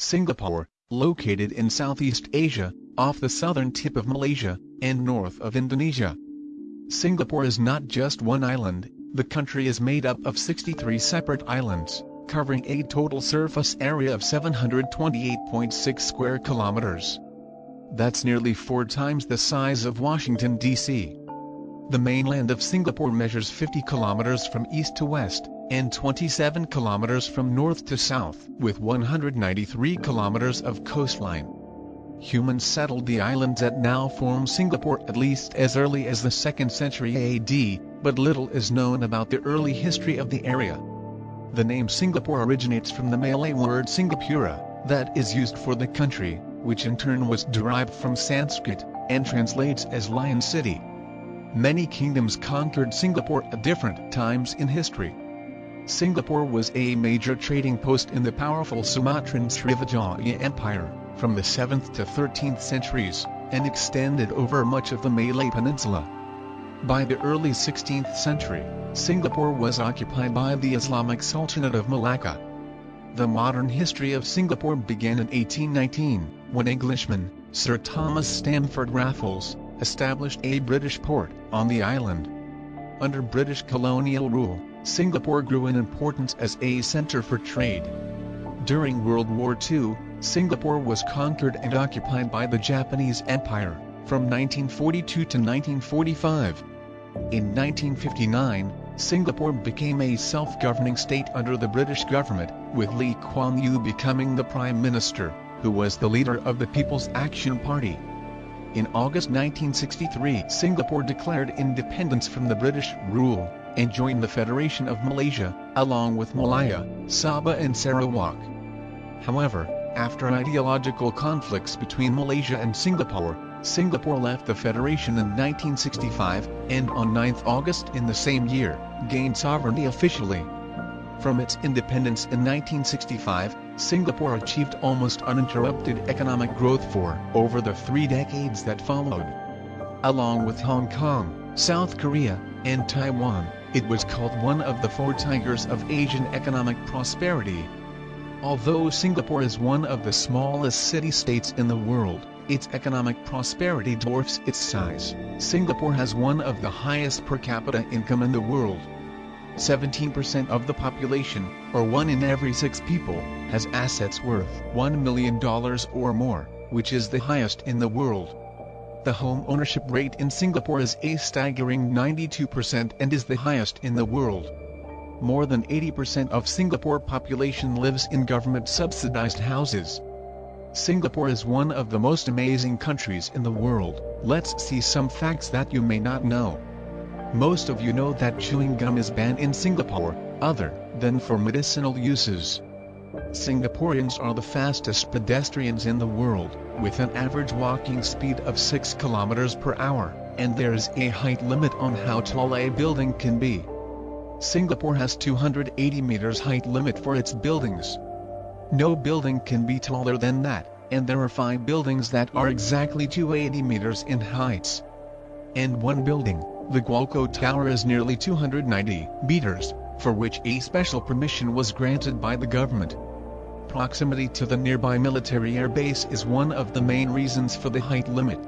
Singapore, located in Southeast Asia, off the southern tip of Malaysia, and north of Indonesia. Singapore is not just one island, the country is made up of 63 separate islands, covering a total surface area of 728.6 square kilometers. That's nearly four times the size of Washington, D.C. The mainland of Singapore measures 50 kilometers from east to west, and 27 kilometers from north to south, with 193 kilometers of coastline. Humans settled the islands that now form Singapore at least as early as the 2nd century AD, but little is known about the early history of the area. The name Singapore originates from the Malay word Singapura, that is used for the country, which in turn was derived from Sanskrit, and translates as Lion City. Many kingdoms conquered Singapore at different times in history. Singapore was a major trading post in the powerful Sumatran Srivijaya Empire, from the 7th to 13th centuries, and extended over much of the Malay Peninsula. By the early 16th century, Singapore was occupied by the Islamic Sultanate of Malacca. The modern history of Singapore began in 1819, when Englishman, Sir Thomas Stamford Raffles, established a British port on the island. Under British colonial rule, Singapore grew in importance as a center for trade. During World War II, Singapore was conquered and occupied by the Japanese Empire, from 1942 to 1945. In 1959, Singapore became a self-governing state under the British government, with Lee Kuan Yew becoming the Prime Minister, who was the leader of the People's Action Party. In August 1963 Singapore declared independence from the British rule, and joined the Federation of Malaysia, along with Malaya, Sabah and Sarawak. However, after ideological conflicts between Malaysia and Singapore, Singapore left the Federation in 1965, and on 9 August in the same year, gained sovereignty officially. From its independence in 1965, Singapore achieved almost uninterrupted economic growth for over the three decades that followed. Along with Hong Kong, South Korea, and Taiwan, it was called one of the four tigers of Asian economic prosperity. Although Singapore is one of the smallest city-states in the world, its economic prosperity dwarfs its size. Singapore has one of the highest per capita income in the world. 17% of the population, or one in every six people, has assets worth $1 million or more, which is the highest in the world. The home ownership rate in Singapore is a staggering 92% and is the highest in the world. More than 80% of Singapore population lives in government-subsidized houses. Singapore is one of the most amazing countries in the world. Let's see some facts that you may not know. Most of you know that chewing gum is banned in Singapore, other than for medicinal uses. Singaporeans are the fastest pedestrians in the world, with an average walking speed of 6 km per hour, and there is a height limit on how tall a building can be. Singapore has 280 meters height limit for its buildings. No building can be taller than that, and there are five buildings that are exactly 280 meters in heights. And one building, the Guoco Tower is nearly 290 meters, for which a special permission was granted by the government. Proximity to the nearby military air base is one of the main reasons for the height limit.